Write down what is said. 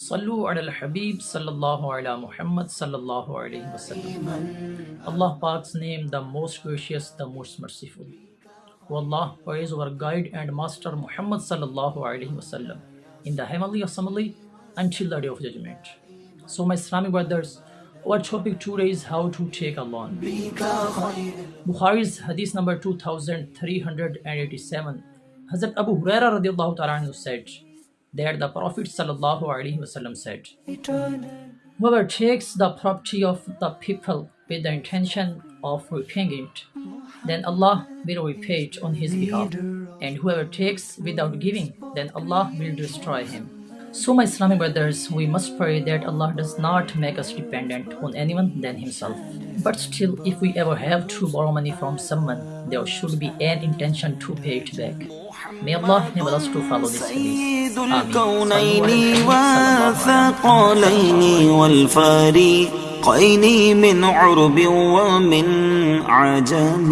Sallu ala al-Habib sallallahu ala Muhammad wasallam. Allah Pak's name, the most gracious, the most merciful. O Allah, praise our guide and master Muhammad sallallahu alayhi wasallam in the heavenly assembly until the day of judgment. So my Islamic brothers, our topic today is how to take a loan. Bukhari's hadith number 2387. Hazrat Abu Huraira radiallahu ta'ala said that the Prophet sallallahu alaihi wasallam said, Whoever takes the property of the people with the intention of repaying it, then Allah will repay it on his behalf. And whoever takes without giving, then Allah will destroy him. So, my Islamic brothers, we must pray that Allah does not make us dependent on anyone than Himself. But still, if we ever have to borrow money from someone, there should be an intention to pay it back. May Allah enable us to follow this hadith. سيد Ameen. الكونين صلوا على النبي صلى الله عليه وسلم. والثقلين والفريقين من عرب ومن عجم